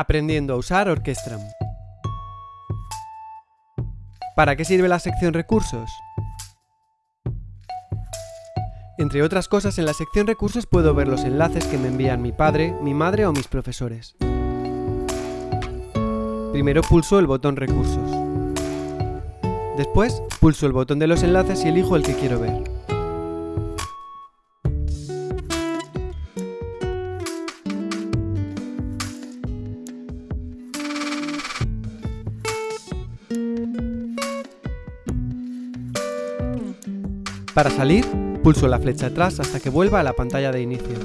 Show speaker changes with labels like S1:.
S1: Aprendiendo a usar Orquestram. ¿Para qué sirve la sección Recursos? Entre otras cosas, en la sección Recursos puedo ver los enlaces que me envían mi padre, mi madre o mis profesores. Primero pulso el botón Recursos. Después, pulso el botón de los enlaces y elijo el que quiero ver. Para salir, pulso la flecha atrás hasta que vuelva a la pantalla de inicio.